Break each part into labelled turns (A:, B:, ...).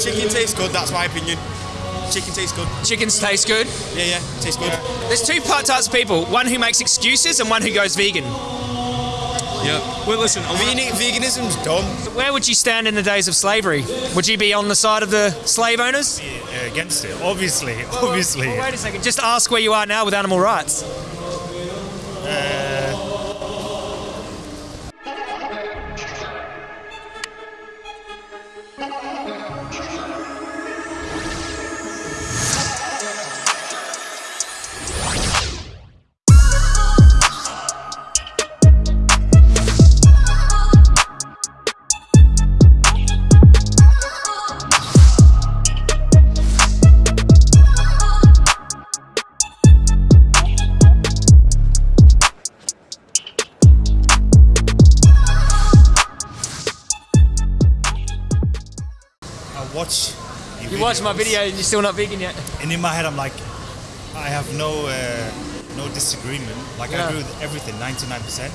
A: Chicken tastes good. That's my opinion. Chicken tastes good.
B: Chickens taste good.
A: Yeah, yeah, tastes good.
B: There's two part types of people: one who makes excuses and one who goes vegan.
A: Yeah. Well, listen, Vegan, veganism's dumb.
B: Where would you stand in the days of slavery? Would you be on the side of the slave owners?
C: Yeah, against it, obviously, obviously.
B: Well, wait a second. Just ask where you are now with animal rights.
C: Watch.
B: You watched my video and you're still not vegan yet.
C: and in my head, I'm like, I have no uh, no disagreement. Like
B: Yeah.
C: I agree with everything, 99%,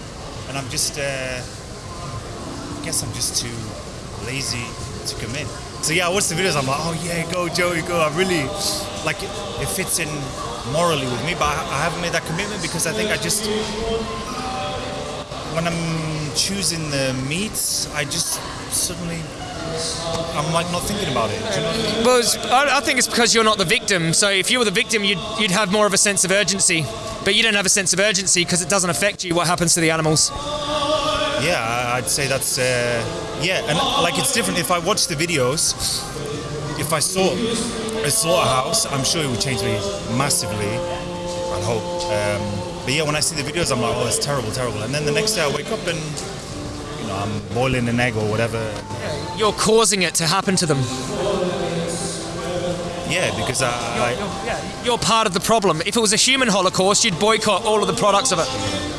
C: and I'm just. Uh, I guess I'm just too lazy to commit. So yeah, I watch the videos. I'm like, oh yeah, go Joey, go. I really like it, it fits in morally with me, but I, I haven't made that commitment because I think I just when I'm choosing the meats, I just suddenly I'm like not thinking about it. Do you know what I mean?
B: Well, I, I think it's because you're not the victim. So if you were the victim, you'd, you'd have more of a sense of urgency. But you don't have a sense of urgency because it doesn't affect you what happens to the animals.
C: Yeah, I'd say that's uh, yeah, and like it's different. If I watch the videos, if I saw a slaughterhouse, I'm sure it would change me massively. I hope. Um, but yeah, when I see the videos, I'm like, oh, that's terrible, terrible. And then the next day I wake up and I'm boiling an egg or whatever.
B: You're causing it to happen to them.
C: Yeah, because I, I
B: Yeah, you're part of the problem. If it was a human holocaust, you'd boycott all of the products of it.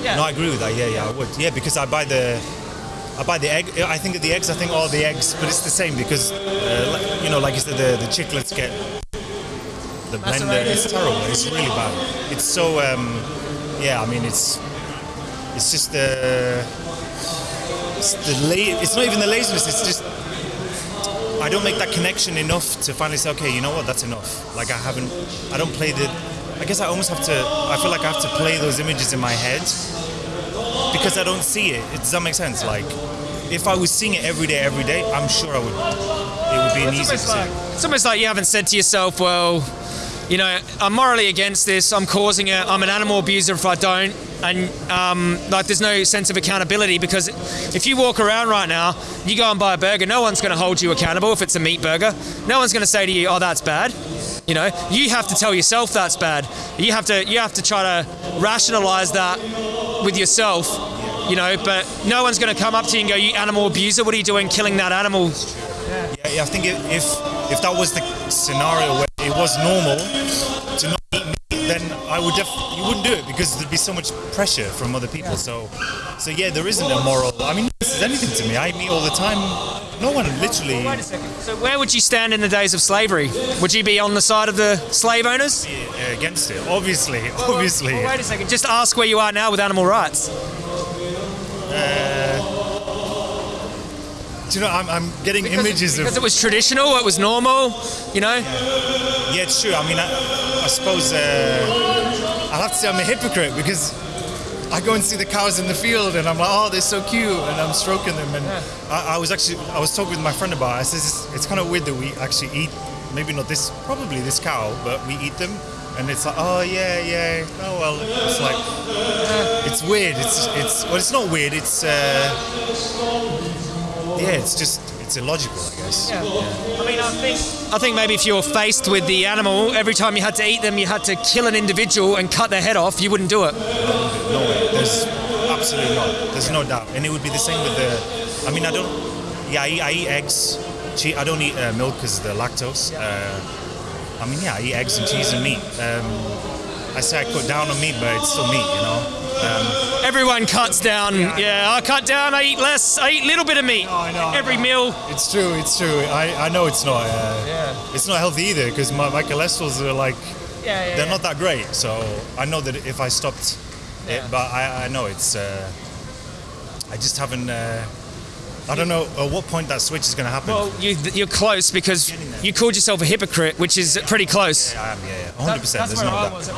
C: No, I agree with that. Yeah, yeah, I would. Yeah, because I buy the, I buy the egg. I think of the eggs. I think all the eggs, but it's the same because, uh, like, you know, like you said, the the chicklets get the blender. It's terrible. It's really bad. It's so. Um, yeah, I mean, it's it's just the it's the la- It's not even the laziness. It's just. I don't make that connection enough to finally say, okay, you know what, that's enough. Like I haven't, I don't play the. I guess I almost have to. I feel like I have to play those images in my head because I don't see it. It does that make sense? Like, if I was seeing it every day, every day, I'm sure I would. It would be an easy
B: like, it's almost like you haven't said to yourself, well, you know, I'm morally against this. I'm causing it. I'm an animal abuser if I don't. And um, like, there's no sense of accountability because if you walk around right now, you go and buy a burger, no one's going to hold you accountable if it's a meat burger. No one's going to say to you, "Oh, that's bad." You know, you have to tell yourself that's bad. You have to you have to try to rationalize that with yourself. You know, but no one's going to come up to you and go, "You animal abuser! What are you doing, killing that animal?"
C: Yeah, yeah, I think if if if that was the scenario where it was normal to not eat meat, then I would def- you wouldn't do it because there'd be so much pressure from other people. So, so yeah, there isn't a moral. I mean, this is anything to me. I eat meat all the time. No one literally.
B: Wait a second. So where would you stand in the days of slavery? Would you be on the side of the slave owners?
C: uh, against it. Obviously, obviously.
B: Well, wait a second. Just ask where you are now with animal rights.
C: Do you know, I'm, I'm getting images
B: Because
C: of.
B: Because it was traditional, it was normal, you know?
C: Yeah, it's true. I mean, I, I suppose uh, I'll have to say I'm a hypocrite because I go and see the cows in the field and I'm like, oh, they're so cute, and I'm stroking them. And I, I was actually, I was talking with my friend about it. I says it's, it's kind of weird that we actually eat, maybe not this, probably this cow, but we eat them. And it's like, oh yeah, yeah. Oh well, it's like, it's weird. It's, it's, well, it's not weird. It's, uh, yeah, it's just, it's illogical, I guess.
B: I mean, I think I think maybe if you were faced with the animal, every time you had to eat them, you had to kill an individual and cut their head off, you wouldn't do it.
C: No way. There's absolutely not. There's no doubt. And it would be the same with the. I mean, I don't. Yeah, I eat, I eat eggs. Che- I don't eat uh, milk because of the lactose. Uh, I mean, yeah, I eat eggs and cheese and meat. Um, I say I cut down on meat, but it's still meat, you know. Um,
B: Everyone cuts down. Yeah, I cut down. I eat less. I eat a little bit of meat.
C: I know,
B: Every meal.
C: it's true. It's true. I, I know it's not. Uh,
B: Yeah.
C: It's not healthy either because my, my cholesterols are like
B: Yeah, yeah.
C: they're not that great. So I know that if I stopped
B: Yeah.
C: it, but I, I know it's. Uh, I just haven't. Uh, I don't know at what point that switch is going to happen.
B: Well, you, you're close because you called yourself a hypocrite, which is pretty close.
C: I am, yeah, yeah, 100. percent
B: That's
C: There's
B: where
C: no
B: I was.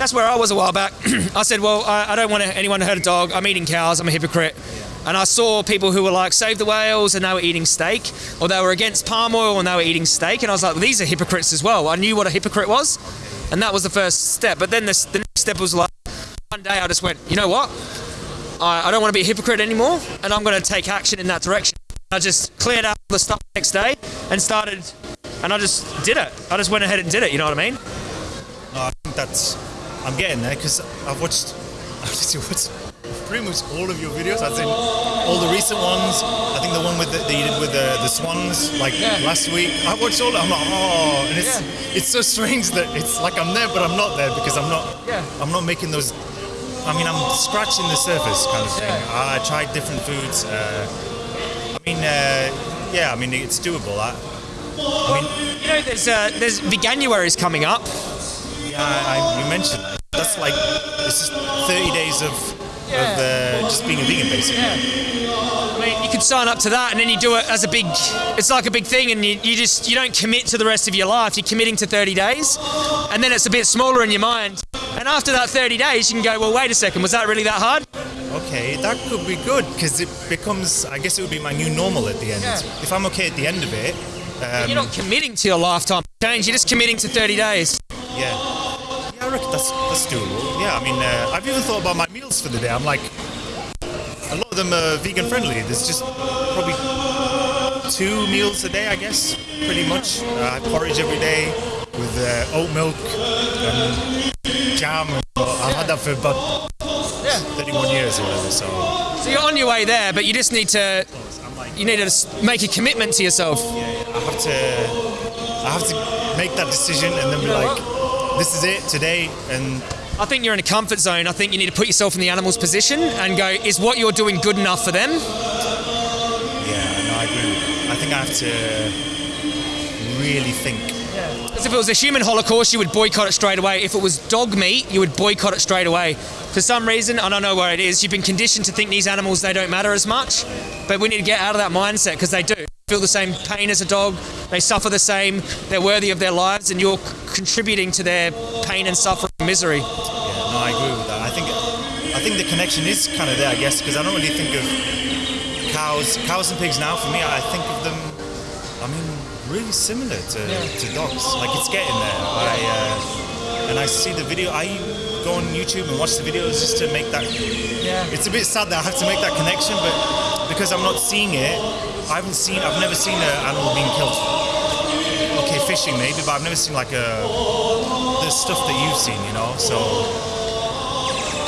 B: That's where I was a while back. I said, well, I, I don't want anyone to hurt a dog. I'm eating cows. I'm a hypocrite. And I saw people who were like, save the whales, and they were eating steak, or they were against palm oil and they were eating steak. And I was like, these are hypocrites as well. I knew what a hypocrite was, and that was the first step. But then the, the next step was like, one day I just went, you know what? I, I don't want to be a hypocrite anymore, and I'm going to take action in that direction. I just cleared out the stuff the next day and started, and I just did it. I just went ahead and did it. You know what I mean?
C: No, I think that's. I'm getting there because I've watched. I've just watched pretty much all of your videos. I've seen all the recent ones. I think the one with the, that you did with the, the swans, like
B: Yeah.
C: last week. I watched all. I'm like, oh, and it's it's so strange that it's like I'm there, but I'm not there because I'm not.
B: Yeah.
C: I'm not making those. I mean, I'm scratching the surface kind of thing. I tried different foods. Uh, I mean, uh, yeah. I mean, it's doable. I, I mean,
B: You know, there's uh, there's Veganuary is coming up.
C: Yeah, I, I, you mentioned. That's like this is 30 days of of uh, just being a vegan, basically.
B: I mean, you could sign up to that, and then you do it as a big. It's like a big thing, and you, you just you don't commit to the rest of your life. You're committing to 30 days, and then it's a bit smaller in your mind. And after that 30 days, you can go, well, wait a second, was that really that hard?
C: Okay, that could be good because it becomes. I guess it would be my new normal at the end.
B: Yeah.
C: If I'm okay at the end of it, um,
B: You're not committing to your lifetime change. You're just committing to 30 days.
C: yeah, yeah, I reckon that's that's doable. Yeah, I mean, uh, I've even thought about my meals for the day. I'm like, a lot of them are vegan friendly. There's just probably two meals a day, I guess, pretty much. Uh, I have porridge every day with uh, oat milk and jam. I've had that for about yeah. 31 years or whatever. So
B: So you're on your way there, but you just need to you need to make a commitment to yourself.
C: Yeah, I have to, I have to make that decision and then be like, this is it today. And
B: I think you're in a comfort zone. I think you need to put yourself in the animal's position and go, is what you're doing good enough for them?
C: yeah, no, I agree. I think I have to really think.
B: Because if it was a human holocaust, you would boycott it straight away. If it was dog meat, you would boycott it straight away. For some reason, I don't know where it is, you've been conditioned to think these animals, they don't matter as much. But we need to get out of that mindset because they do. Feel the same pain as a dog, they suffer the same, they're worthy of their lives, and you're contributing to their pain and suffering and misery.
C: Yeah, no, I agree with that. I think, I think the connection is kind of there, I guess, because I don't really think of cows, cows and pigs now. For me, I think of them. I mean, really similar to, to dogs. Like it's getting there. I uh, and I see the video. I go on YouTube and watch the videos just to make that.
B: Yeah.
C: It's a bit sad that I have to make that connection, but because I'm not seeing it, I haven't seen. I've never seen an animal being killed. Okay, fishing maybe, but I've never seen like a the stuff that you've seen. You know, so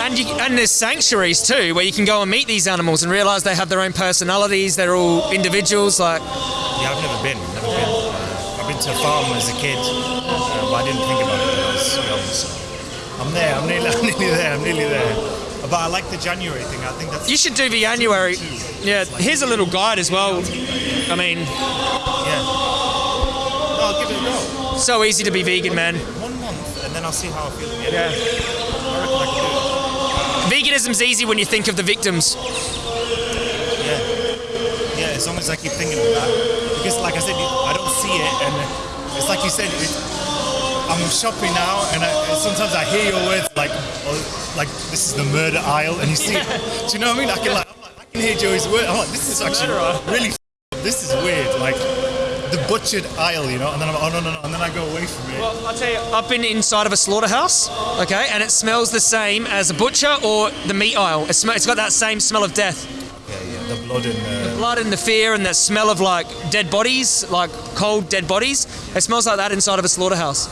B: And, you, and there's sanctuaries too, where you can go and meet these animals and realize they have their own personalities, they're all individuals. Like,
C: yeah, I've never been. Never been. Uh, I've been to a farm as a kid, uh, but I didn't think about it when I was young. So I'm there. I'm nearly, I'm nearly there. I'm nearly there. But I like the January thing. I think that's
B: you should do the January. Yeah, here's a little guide as well. I mean,
C: yeah. I'll give it a go.
B: so easy to be vegan, man.
C: One month, and then I'll see how I feel. end.
B: Yeah.
C: I I can do it.
B: Veganism's easy when you think of the victims.
C: Yeah. Yeah, as long as I keep thinking of that. Because, like I said, I don't see it, and it's like you said, it, I'm shopping now, and I, sometimes I hear your words like, oh, like this is the murder aisle, and you see, it. do you know what I mean? I can like, I'm like, I can hear Joey's word. I'm like, this is actually really, this is weird. Like the butchered aisle, you know, and then I'm like, oh no no no, and then I go away from it.
B: Well, I'll tell you, I've been inside of a slaughterhouse, okay, and it smells the same as a butcher or the meat aisle. It sm- it's got that same smell of death.
C: yeah, yeah, the blood and uh,
B: Blood and the fear and the smell of like dead bodies, like cold dead bodies. It smells like that inside of a slaughterhouse.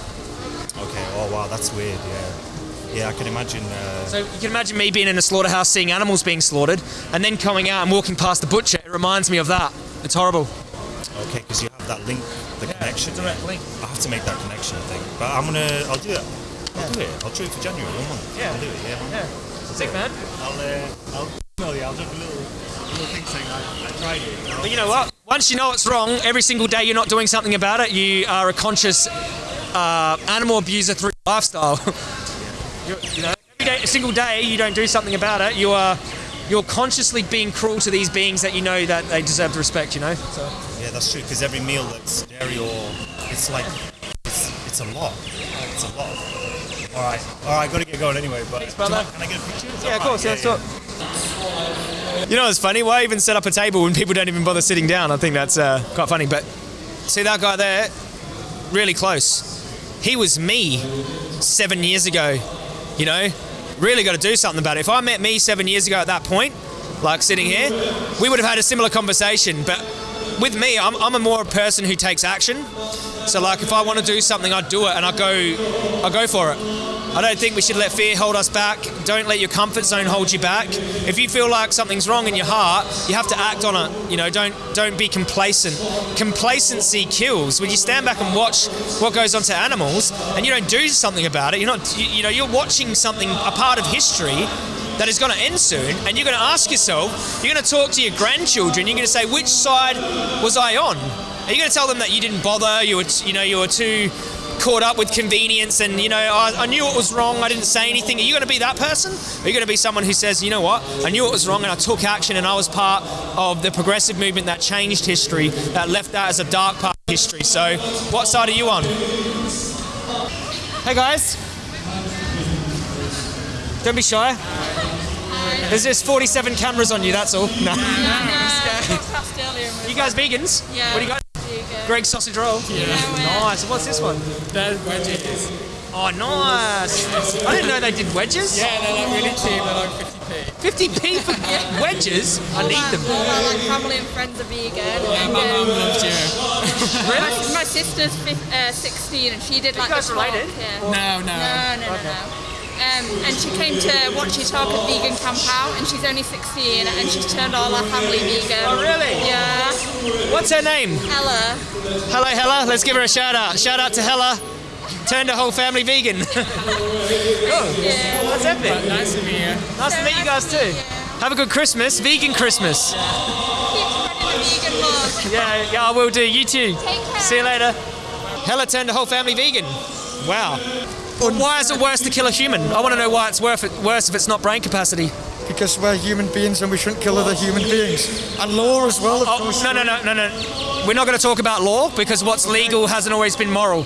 C: okay, oh wow, that's weird. Yeah, yeah, I can imagine. Uh,
B: So you can imagine me being in a slaughterhouse, seeing animals being slaughtered, and then coming out and walking past the butcher. It reminds me of that. It's horrible.
C: Okay, because you that link, the connection.
B: direct link.
C: I have to make that connection, I think. But I'm gonna, I'll do it. I'll do it. I'll do it for January, one month.
B: Yeah.
C: I'll do it. Yeah.
B: Yeah, sick man.
C: I'll, uh, I'll email you. I'll do a little, little thing saying I, I tried it. You know?
B: But you know what? Once you know it's wrong, every single day you're not doing something about it, you are a conscious uh, animal abuser through lifestyle. You know, every day, a single day you don't do something about it, you are you're consciously being cruel to these beings that you know that they deserve the respect. You know. So.
C: Yeah, that's true. Because every meal that's dairy or it's like it's, it's a lot. It's a lot. All right, all right. Got to get going anyway. But
B: brother.
C: can I get a picture? Is
B: Yeah, of
C: right?
B: course. Yeah, let's. You know, it's funny. Why even set up a table when people don't even bother sitting down? I think that's uh, quite funny. But see that guy there, really close. He was me seven years ago. You know, really got to do something about it. If I met me seven years ago at that point, like sitting here, we would have had a similar conversation. But with me, I'm, I'm a more person who takes action. So like, if I want to do something, I do it and I go, I go for it. I don't think we should let fear hold us back. Don't let your comfort zone hold you back. If you feel like something's wrong in your heart, you have to act on it. You know, don't don't be complacent. Complacency kills. When you stand back and watch what goes on to animals and you don't do something about it, you're not you, you know, you're watching something a part of history that is going to end soon, and you're going to ask yourself, you're going to talk to your grandchildren, you're going to say, which side was I on? Are you going to tell them that you didn't bother, you were, you know, you were too caught up with convenience, and you know, I, I knew it was wrong, I didn't say anything? Are you going to be that person? Are you going to be someone who says, you know what, I knew it was wrong, and I took action, and I was part of the progressive movement that changed history, that left that as a dark part of history? So, what side are you on? Hey guys. Don't be shy. There's just 47 cameras on you, that's all. No.
D: passed earlier and
B: You guys vegans?
D: Yeah.
B: What do you got?
D: Vegan.
B: Greggs sausage roll?
D: Yeah.
B: Nice. What's this one?
E: They're wedges.
B: Oh, nice. I didn't know they did wedges.
E: Yeah, they're like really cheap. They're like 50p.
B: 50p for wedges? I need them.
D: All my like, family and friends are vegan.
E: Yeah,
D: and,
E: my mum
D: um,
E: loves you.
D: my, my sister's uh, 16 and she did like
B: guys
D: the talk,
B: related?
D: Yeah.
E: No, no.
D: No, no, no, no. Um, and she came to watch you talk at Vegan Camp Out, and she's only 16, and she's turned all her family vegan.
B: Oh, really?
D: Yeah.
B: What's her name?
D: Hella.
B: Hello, Hella. Let's give her a shout out. Shout out to Hella. Turned her whole family vegan. oh,
D: Yeah.
B: that's epic.
E: Nice to meet you.
B: Nice to meet you guys too. Have a good Christmas. Vegan Christmas.
D: Keep spreading the vegan.
B: Yeah, yeah, I will do. You too.
D: Take care.
B: See you later. Hella turned the whole family vegan. Wow. Why is it worse to kill a human? I want to know why it's worth it, worse if it's not brain capacity.
F: because we're human beings and we shouldn't kill other human beings. And law as well, of
B: Oh,
F: course.
B: no, no, no, no, no. We're not going to talk about law because what's legal hasn't always been moral.